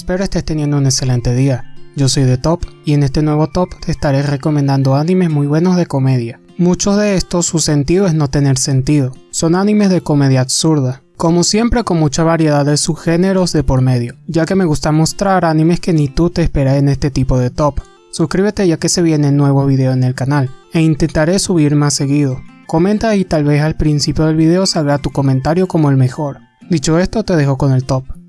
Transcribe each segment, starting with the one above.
Espero estés teniendo un excelente día. Yo soy de Top y en este nuevo Top te estaré recomendando animes muy buenos de comedia. Muchos de estos su sentido es no tener sentido. Son animes de comedia absurda. Como siempre con mucha variedad de subgéneros de por medio, ya que me gusta mostrar animes que ni tú te esperas en este tipo de top. Suscríbete ya que se viene nuevo video en el canal, e intentaré subir más seguido. Comenta y tal vez al principio del video salga tu comentario como el mejor. Dicho esto te dejo con el top.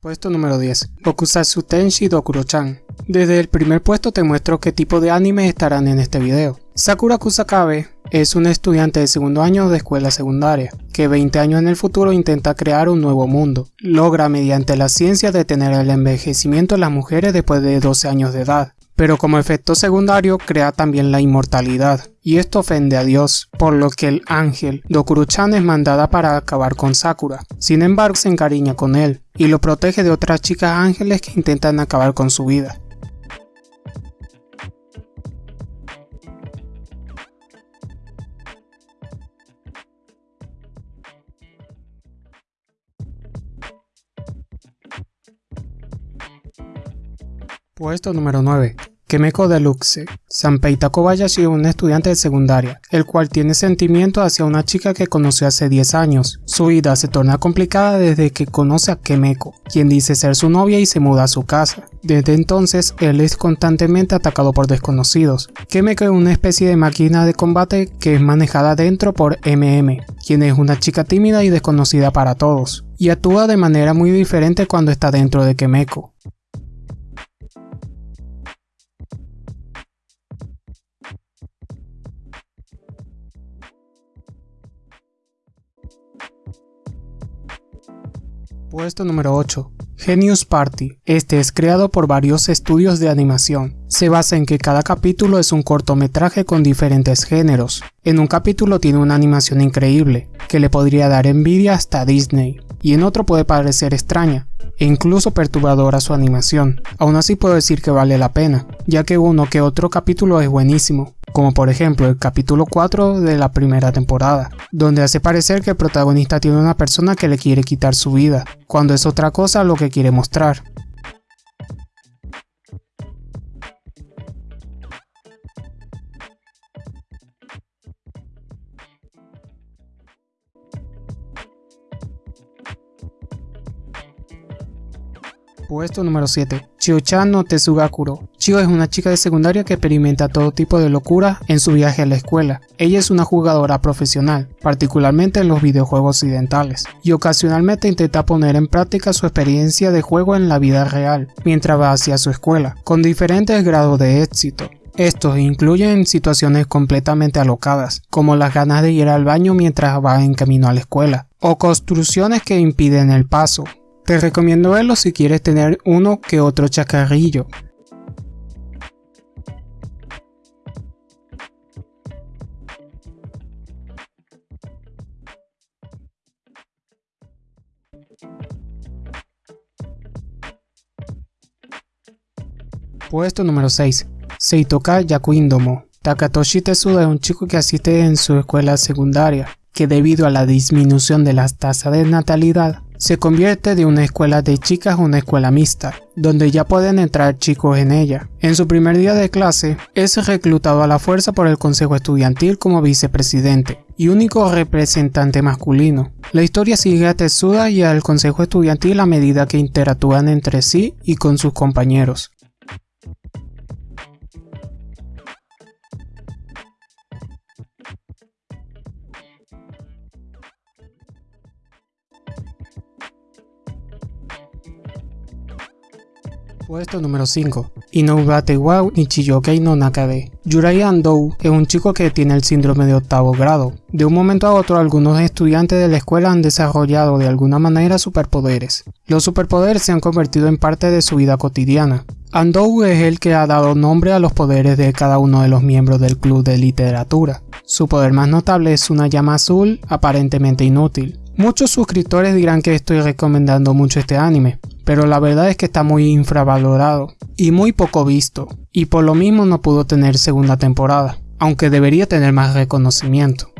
Puesto número 10. Bokusatsu Tenshi Dokuro-chan. Desde el primer puesto te muestro qué tipo de animes estarán en este video. Sakura Kusakabe es un estudiante de segundo año de escuela secundaria, que 20 años en el futuro intenta crear un nuevo mundo. Logra mediante la ciencia detener el envejecimiento de las mujeres después de 12 años de edad pero como efecto secundario crea también la inmortalidad, y esto ofende a Dios, por lo que el ángel Dokuro-chan es mandada para acabar con Sakura. Sin embargo, se encariña con él, y lo protege de otras chicas ángeles que intentan acabar con su vida. Puesto número 9. Kemeko Deluxe. Sanpei Takobayashi es un estudiante de secundaria, el cual tiene sentimientos hacia una chica que conoció hace 10 años. Su vida se torna complicada desde que conoce a Kemeko, quien dice ser su novia y se muda a su casa. Desde entonces, él es constantemente atacado por desconocidos. Kemeko es una especie de máquina de combate que es manejada dentro por MM, quien es una chica tímida y desconocida para todos, y actúa de manera muy diferente cuando está dentro de Kemeko. Puesto número 8. Genius Party. Este es creado por varios estudios de animación. Se basa en que cada capítulo es un cortometraje con diferentes géneros. En un capítulo tiene una animación increíble, que le podría dar envidia hasta Disney, y en otro puede parecer extraña, e incluso perturbadora su animación. Aún así puedo decir que vale la pena, ya que uno que otro capítulo es buenísimo, como por ejemplo el capítulo 4 de la primera temporada, donde hace parecer que el protagonista tiene una persona que le quiere quitar su vida, cuando es otra cosa lo que quiere mostrar. Puesto número 7. Chio-chan no Tetsugakuro. Chio es una chica de secundaria que experimenta todo tipo de locura en su viaje a la escuela. Ella es una jugadora profesional, particularmente en los videojuegos occidentales, y ocasionalmente intenta poner en práctica su experiencia de juego en la vida real, mientras va hacia su escuela, con diferentes grados de éxito. Estos incluyen situaciones completamente alocadas, como las ganas de ir al baño mientras va en camino a la escuela, o construcciones que impiden el paso, te recomiendo verlo si quieres tener uno que otro chacarrillo. Puesto número 6. Seitoka Yakuindomo. Takatoshi Tetsuda es un chico que asiste en su escuela secundaria, que debido a la disminución de las tasas de natalidad, se convierte de una escuela de chicas a una escuela mixta, donde ya pueden entrar chicos en ella. En su primer día de clase, es reclutado a la fuerza por el consejo estudiantil como vicepresidente y único representante masculino. La historia sigue a Tetsuda y al consejo estudiantil a medida que interactúan entre sí y con sus compañeros. Puesto número 5. Inoubate wa Nichiyokei no Nakabe. Yurai Andou es un chico que tiene el síndrome de octavo grado. De un momento a otro algunos estudiantes de la escuela han desarrollado de alguna manera superpoderes. Los superpoderes se han convertido en parte de su vida cotidiana. Andou es el que ha dado nombre a los poderes de cada uno de los miembros del club de literatura. Su poder más notable es una llama azul aparentemente inútil. Muchos suscriptores dirán que estoy recomendando mucho este anime, pero la verdad es que está muy infravalorado y muy poco visto, y por lo mismo no pudo tener segunda temporada, aunque debería tener más reconocimiento.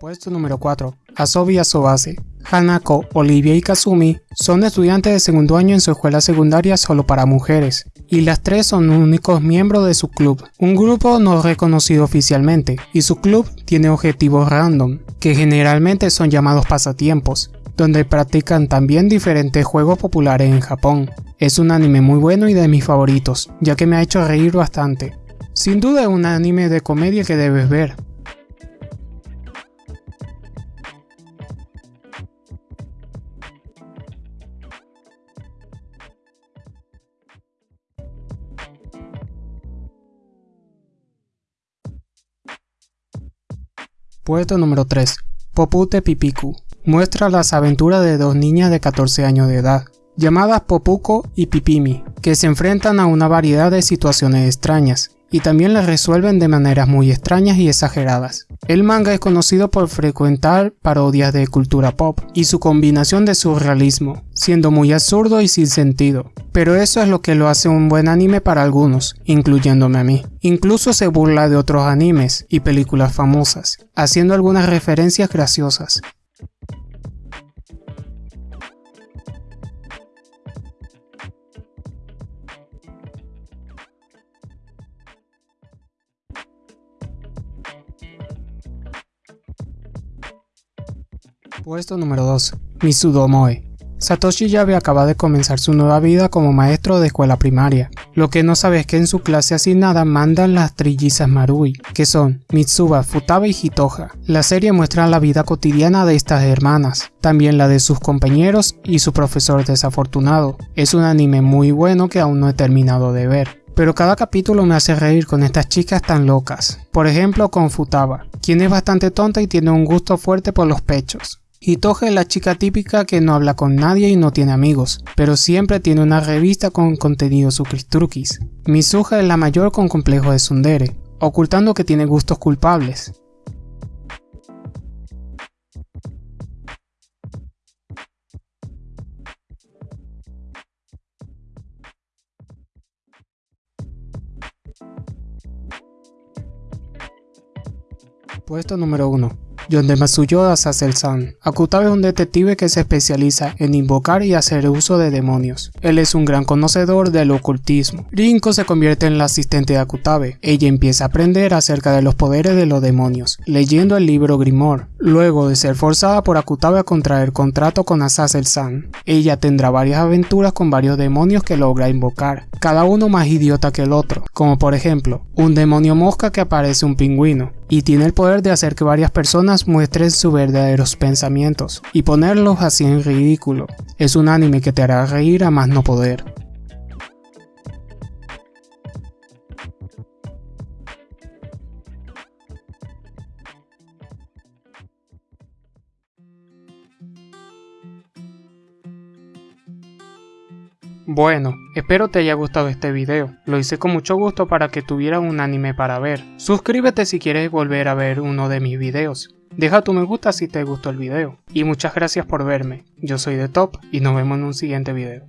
Puesto número 4. Asobi Asobase. Hanako, Olivia y Kazumi son estudiantes de segundo año en su escuela secundaria solo para mujeres, y las tres son únicos miembros de su club, un grupo no reconocido oficialmente, y su club tiene objetivos random, que generalmente son llamados pasatiempos, donde practican también diferentes juegos populares en Japón. Es un anime muy bueno y de mis favoritos, ya que me ha hecho reír bastante. Sin duda es un anime de comedia que debes ver, Puesto número 3. Popute Pipiku. Muestra las aventuras de dos niñas de 14 años de edad, llamadas Popuko y Pipimi, que se enfrentan a una variedad de situaciones extrañas, y también las resuelven de maneras muy extrañas y exageradas. El manga es conocido por frecuentar parodias de cultura pop y su combinación de surrealismo, siendo muy absurdo y sin sentido. Pero eso es lo que lo hace un buen anime para algunos, incluyéndome a mí. Incluso se burla de otros animes y películas famosas, haciendo algunas referencias graciosas. Puesto número 2. Misudomoe. Satoshi Yabe acaba de comenzar su nueva vida como maestro de escuela primaria. Lo que no sabe es que en su clase asignada mandan las trillizas Marui, que son Mitsuba, Futaba y Hitoha. La serie muestra la vida cotidiana de estas hermanas, también la de sus compañeros y su profesor desafortunado. Es un anime muy bueno que aún no he terminado de ver. Pero cada capítulo me hace reír con estas chicas tan locas. Por ejemplo con Futaba, quien es bastante tonta y tiene un gusto fuerte por los pechos. Hitoge es la chica típica que no habla con nadie y no tiene amigos, pero siempre tiene una revista con contenido sucristruquis. Misuha es la mayor con complejo de Sundere, ocultando que tiene gustos culpables. Puesto número 1. Yonde Matsuyoda Sasel-san. Akutabe es un detective que se especializa en invocar y hacer uso de demonios. Él es un gran conocedor del ocultismo. Rinko se convierte en la asistente de Akutabe. Ella empieza a aprender acerca de los poderes de los demonios, leyendo el libro Grimoire, luego de ser forzada por Akutabe a contraer contrato con Azazel-san. Ella tendrá varias aventuras con varios demonios que logra invocar, cada uno más idiota que el otro, como por ejemplo, un demonio mosca que aparece un pingüino, y tiene el poder de hacer que varias personas muestren sus verdaderos pensamientos y ponerlos así en ridículo. Es un anime que te hará reír a más no poder. Bueno, espero te haya gustado este video, lo hice con mucho gusto para que tuviera un anime para ver. Suscríbete si quieres volver a ver uno de mis videos. Deja tu me gusta si te gustó el video. Y muchas gracias por verme, yo soy The Top y nos vemos en un siguiente video.